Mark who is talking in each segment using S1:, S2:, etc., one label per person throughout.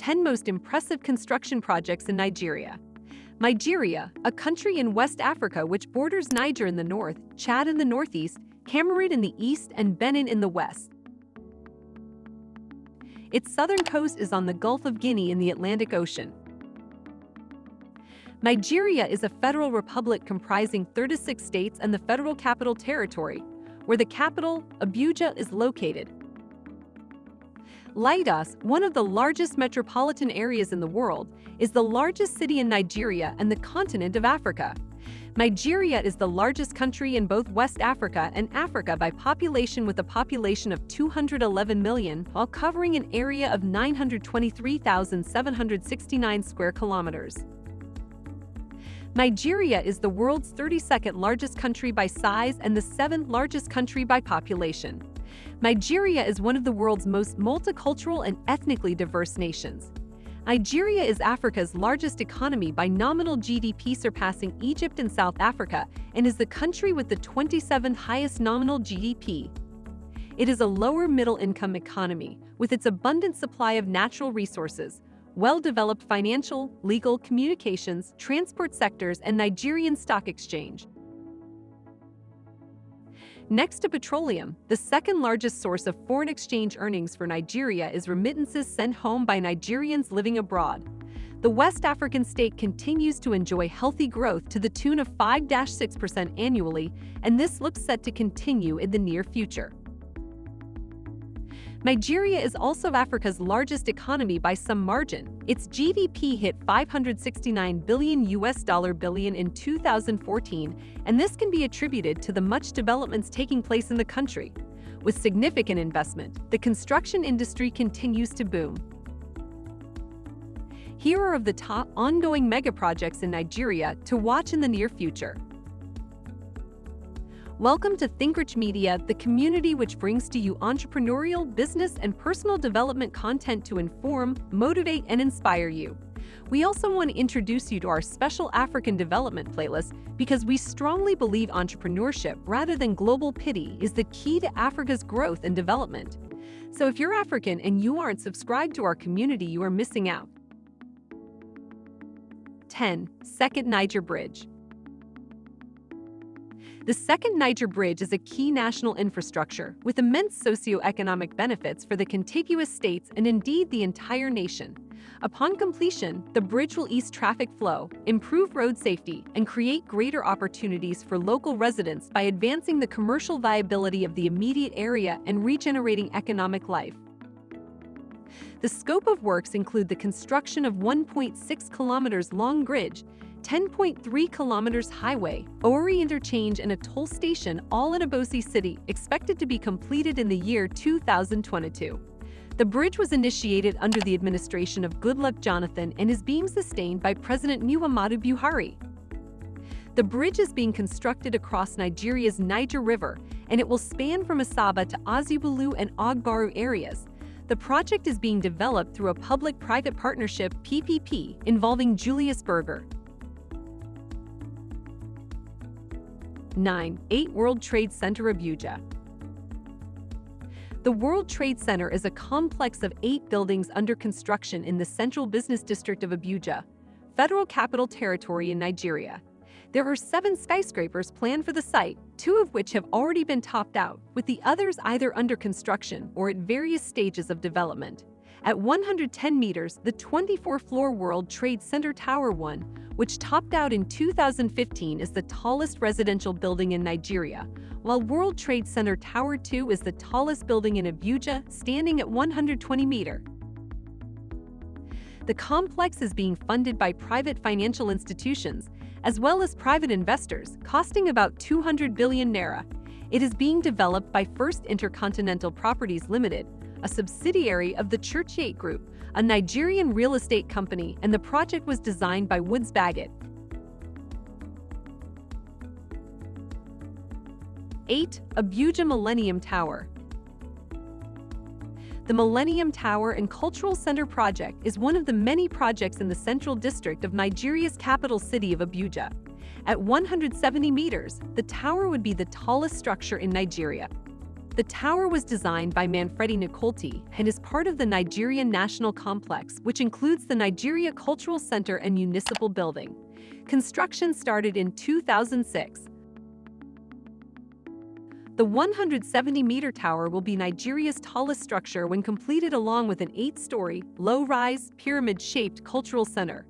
S1: 10 most impressive construction projects in Nigeria. Nigeria, a country in West Africa which borders Niger in the north, Chad in the northeast, Cameroon in the east, and Benin in the west. Its southern coast is on the Gulf of Guinea in the Atlantic Ocean. Nigeria is a federal republic comprising 36 states and the Federal Capital Territory, where the capital, Abuja, is located. Lagos, one of the largest metropolitan areas in the world, is the largest city in Nigeria and the continent of Africa. Nigeria is the largest country in both West Africa and Africa by population with a population of 211 million while covering an area of 923,769 square kilometers. Nigeria is the world's 32nd largest country by size and the 7th largest country by population. Nigeria is one of the world's most multicultural and ethnically diverse nations. Nigeria is Africa's largest economy by nominal GDP surpassing Egypt and South Africa and is the country with the 27th highest nominal GDP. It is a lower middle-income economy with its abundant supply of natural resources, well-developed financial, legal, communications, transport sectors, and Nigerian stock exchange. Next to petroleum, the second largest source of foreign exchange earnings for Nigeria is remittances sent home by Nigerians living abroad. The West African state continues to enjoy healthy growth to the tune of 5-6% annually, and this looks set to continue in the near future. Nigeria is also Africa's largest economy by some margin. Its GDP hit 569 billion US dollar billion in 2014, and this can be attributed to the much developments taking place in the country. With significant investment, the construction industry continues to boom. Here are of the top ongoing megaprojects in Nigeria to watch in the near future. Welcome to ThinkRich Media, the community which brings to you entrepreneurial, business, and personal development content to inform, motivate, and inspire you. We also want to introduce you to our special African development playlist because we strongly believe entrepreneurship rather than global pity is the key to Africa's growth and development. So if you're African and you aren't subscribed to our community, you are missing out. 10. Second Niger Bridge the second Niger Bridge is a key national infrastructure with immense socio-economic benefits for the contiguous states and indeed the entire nation. Upon completion, the bridge will ease traffic flow, improve road safety, and create greater opportunities for local residents by advancing the commercial viability of the immediate area and regenerating economic life. The scope of works include the construction of 1.6 kilometers long bridge 10.3 kilometers highway, Owerri Interchange and a toll station all in Obosi City expected to be completed in the year 2022. The bridge was initiated under the administration of Goodluck Jonathan and is being sustained by President Muhammadu Buhari. The bridge is being constructed across Nigeria's Niger River, and it will span from Asaba to Ozugbulu and Ogbaru areas. The project is being developed through a public-private partnership PPP involving Julius Berger, 9. 8 World Trade Center Abuja The World Trade Center is a complex of eight buildings under construction in the central business district of Abuja, Federal Capital Territory in Nigeria. There are seven skyscrapers planned for the site, two of which have already been topped out, with the others either under construction or at various stages of development. At 110 meters, the 24-floor World Trade Center Tower 1 which topped out in 2015 is the tallest residential building in Nigeria, while World Trade Center Tower 2 is the tallest building in Abuja, standing at 120 meter. The complex is being funded by private financial institutions, as well as private investors, costing about 200 billion naira. It is being developed by First Intercontinental Properties Limited, a subsidiary of the Churchgate Group, a Nigerian real estate company, and the project was designed by Woods Bagot. 8. Abuja Millennium Tower The Millennium Tower and Cultural Center project is one of the many projects in the central district of Nigeria's capital city of Abuja. At 170 meters, the tower would be the tallest structure in Nigeria. The tower was designed by Manfredi Nicoletti and is part of the Nigerian National Complex, which includes the Nigeria Cultural Center and Municipal Building. Construction started in 2006. The 170-meter tower will be Nigeria's tallest structure when completed along with an eight-story, low-rise, pyramid-shaped cultural center.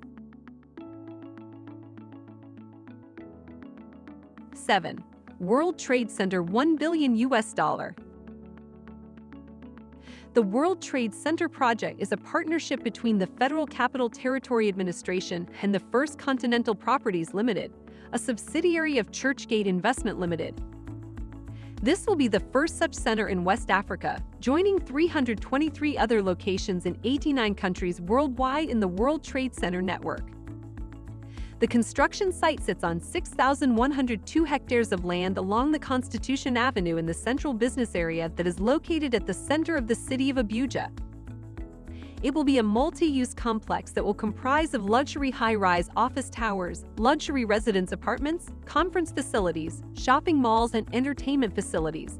S1: 7. World Trade Center 1 billion US dollar. The World Trade Center project is a partnership between the Federal Capital Territory Administration and the First Continental Properties Limited, a subsidiary of Churchgate Investment Limited. This will be the first such center in West Africa, joining 323 other locations in 89 countries worldwide in the World Trade Center network. The construction site sits on 6,102 hectares of land along the Constitution Avenue in the central business area that is located at the center of the city of Abuja. It will be a multi-use complex that will comprise of luxury high-rise office towers, luxury residence apartments, conference facilities, shopping malls, and entertainment facilities.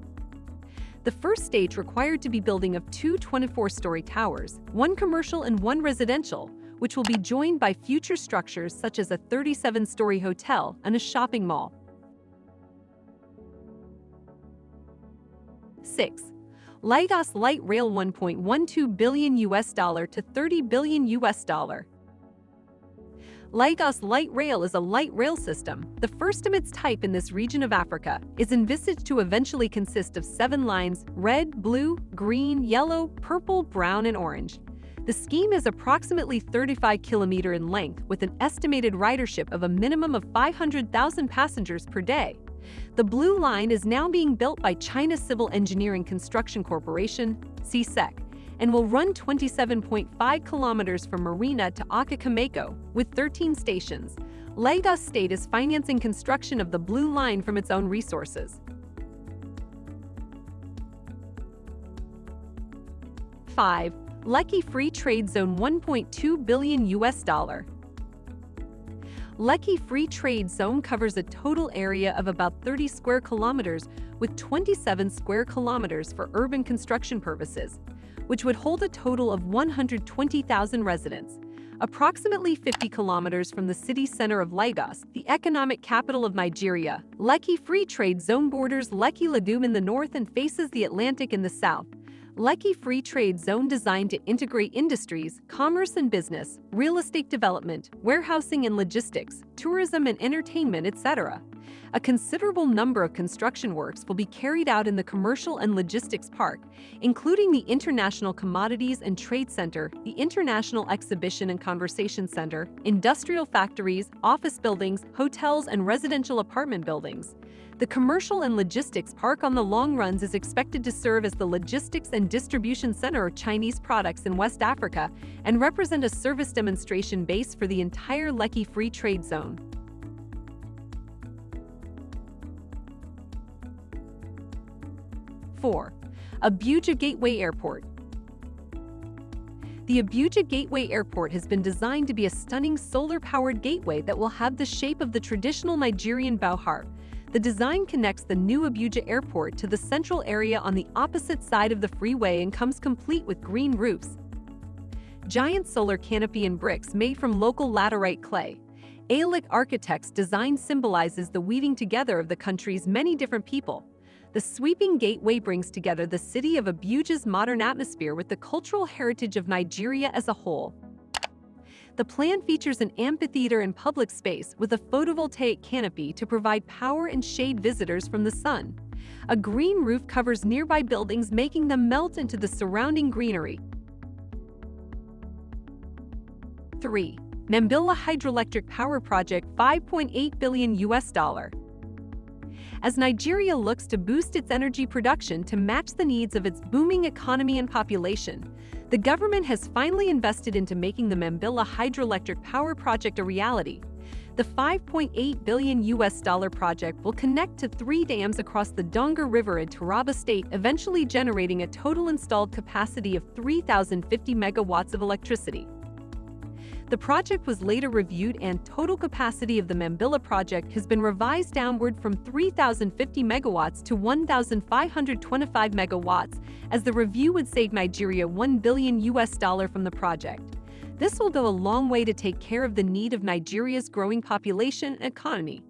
S1: The first stage required to be building of two 24-story towers, one commercial and one residential, which will be joined by future structures such as a 37-story hotel and a shopping mall. 6. Lagos Light Rail 1.12 billion US dollar to 30 billion US dollar. Lagos Light Rail is a light rail system, the first of its type in this region of Africa, is envisaged to eventually consist of seven lines, red, blue, green, yellow, purple, brown, and orange. The scheme is approximately 35 kilometer in length with an estimated ridership of a minimum of 500,000 passengers per day. The Blue Line is now being built by China Civil Engineering Construction Corporation, CCECC, and will run 27.5 kilometers from Marina to Okokomaiko, with 13 stations. Lagos State is financing construction of the Blue Line from its own resources. 5. Lekki Free Trade Zone 1.2 billion US dollar. Lekki Free Trade Zone covers a total area of about 30 square kilometers with 27 square kilometers for urban construction purposes, which would hold a total of 120,000 residents. Approximately 50 kilometers from the city center of Lagos, the economic capital of Nigeria, Lekki Free Trade Zone borders Lekki Lagoon in the north and faces the Atlantic in the south. Lekki Free Trade Zone designed to integrate industries, commerce and business, real estate development, warehousing and logistics, tourism and entertainment, etc. A considerable number of construction works will be carried out in the commercial and logistics park, including the International Commodities and Trade Center, the International Exhibition and Conversation Center, industrial factories, office buildings, hotels, and residential apartment buildings. The commercial and logistics park on the long runs is expected to serve as the logistics and distribution center of Chinese products in West Africa and represent a service demonstration base for the entire Lekki Free Trade Zone. Four, Abuja Gateway Airport. The Abuja Gateway Airport has been designed to be a stunning solar-powered gateway that will have the shape of the traditional Nigerian Bauhar, the design connects the new Abuja airport to the central area on the opposite side of the freeway and comes complete with green roofs. Giant solar canopy and bricks made from local laterite clay. Aeolic Architects' design symbolizes the weaving together of the country's many different people. The sweeping gateway brings together the city of Abuja's modern atmosphere with the cultural heritage of Nigeria as a whole. The plan features an amphitheater and public space with a photovoltaic canopy to provide power and shade visitors from the sun. A green roof covers nearby buildings making them melt into the surrounding greenery. 3. Mambilla Hydroelectric Power Project 5.8 billion US dollar. As Nigeria looks to boost its energy production to match the needs of its booming economy and population, the government has finally invested into making the Mambilla hydroelectric power project a reality. The 5.8 billion US dollar project will connect to three dams across the Donga River in Taraba State, eventually generating a total installed capacity of 3,050 megawatts of electricity. The project was later reviewed and total capacity of the Mambilla project has been revised downward from 3,050 megawatts to 1,525 megawatts, as the review would save Nigeria 1 billion US dollar from the project. This will go a long way to take care of the need of Nigeria's growing population and economy.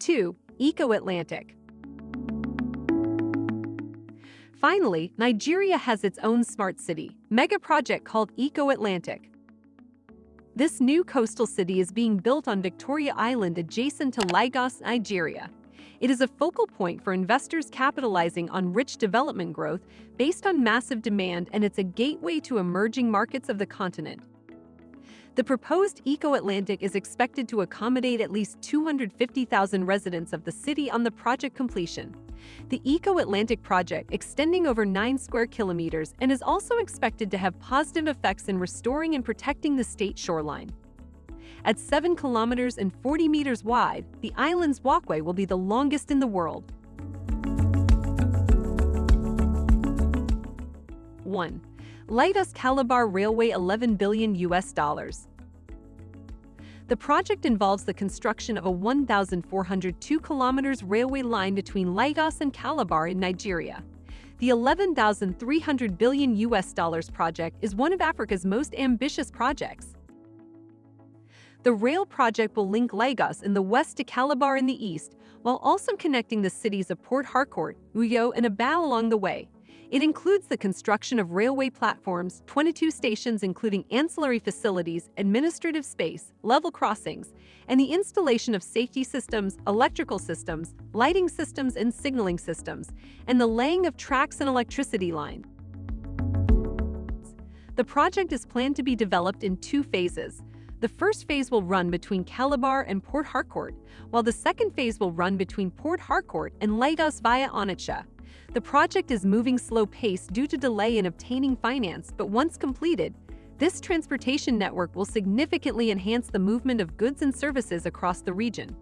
S1: 2. Eco-Atlantic Finally, Nigeria has its own smart city, mega project called Eco-Atlantic. This new coastal city is being built on Victoria Island adjacent to Lagos, Nigeria. It is a focal point for investors capitalizing on rich development growth based on massive demand and it's a gateway to emerging markets of the continent. The proposed Eco-Atlantic is expected to accommodate at least 250,000 residents of the city on the project completion. The Eco-Atlantic project extending over 9 square kilometers and is also expected to have positive effects in restoring and protecting the state shoreline. At 7 kilometers and 40 meters wide, the island's walkway will be the longest in the world. 1. Lagos Calabar Railway 11 billion US dollars. The project involves the construction of a 1,402 kilometers railway line between Lagos and Calabar in Nigeria. The 11,300 billion US dollars project is one of Africa's most ambitious projects. The rail project will link Lagos in the west to Calabar in the east, while also connecting the cities of Port Harcourt, Uyo, and Aba along the way. It includes the construction of railway platforms, 22 stations including ancillary facilities, administrative space, level crossings, and the installation of safety systems, electrical systems, lighting systems and signaling systems, and the laying of tracks and electricity lines. The project is planned to be developed in two phases. The first phase will run between Calabar and Port Harcourt, while the second phase will run between Port Harcourt and Lagos via Onitsha. The project is moving slow pace due to delay in obtaining finance, but once completed, this transportation network will significantly enhance the movement of goods and services across the region.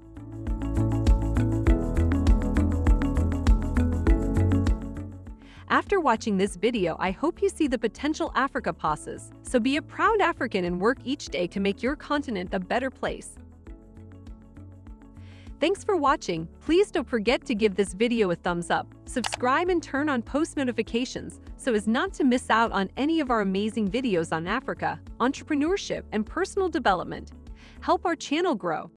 S1: After watching this video, I hope you see the potential Africa passes. So be a proud African and work each day to make your continent a better place. Thanks for watching. Please don't forget to give this video a thumbs up, subscribe and turn on post notifications so as not to miss out on any of our amazing videos on Africa, entrepreneurship, and personal development. Help our channel grow.